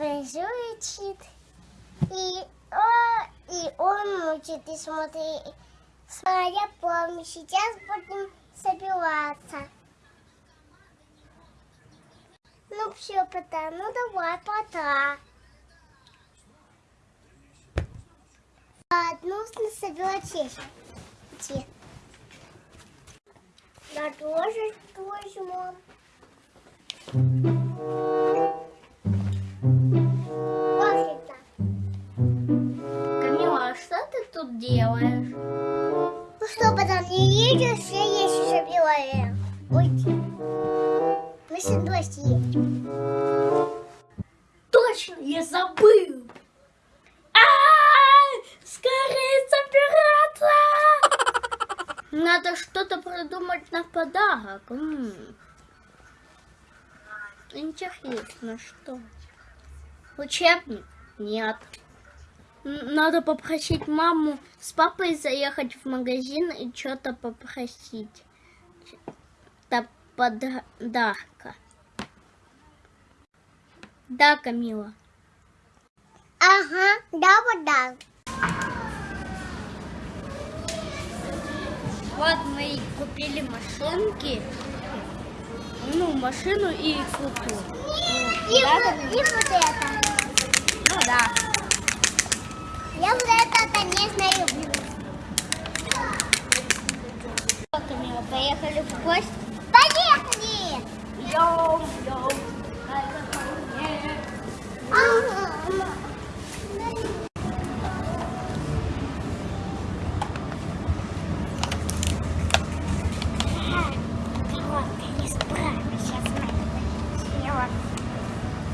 учит. И, о, и он учит, и смотри. Смотря помню, сейчас будем собираться. Ну все, пока, ну давай, пока. А, нужно собирать. Где? Я тоже тоже, тут делаешь? Ну что, потом не видишь, все вещи собираем. Ой. Мы с дождь есть. Точно, я забыл. А, Скорее собираться! Надо что-то придумать на подарок. М. Интересно, что? Учебник? Нет. Надо попросить маму с папой заехать в магазин и что-то попросить. Да подарка. Да, Камила. Ага, да, вот да. Вот мы и купили машинки. Ну, машину и куклу. И, Да, вот, и вот это. Ну да. Я вот это, конечно, люблю. Поехали в гости? Поехали! Йоу, йоу.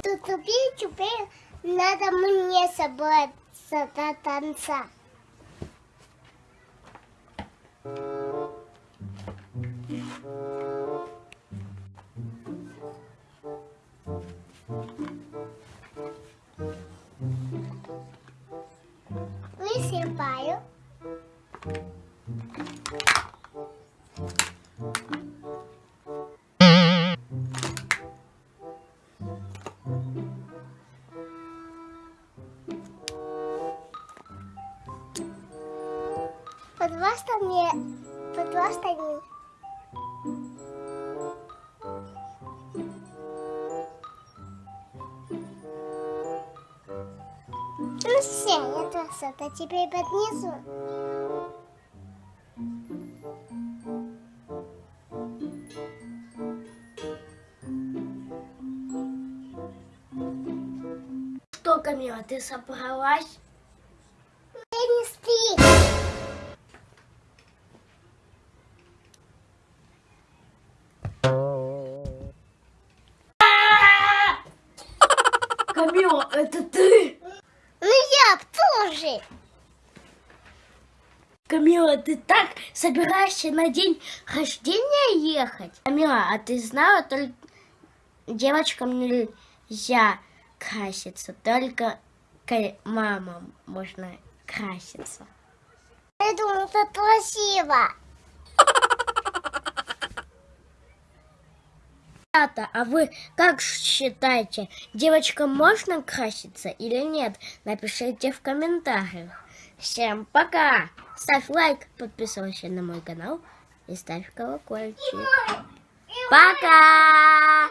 Тут теперь надо мне serta dansa. Thank you. Под вас там там Ну все, я красота, теперь поднесу. Что, Камила, ты собралась? Это ты? Ну я тоже. Камила, ты так собираешься на день рождения ехать? Камила, а ты знала, только девочкам нельзя краситься, только мамам можно краситься. Я думаю, это красиво. Ребята, а вы как считаете, девочкам можно краситься или нет? Напишите в комментариях. Всем пока! Ставь лайк, подписывайся на мой канал и ставь колокольчик. Пока!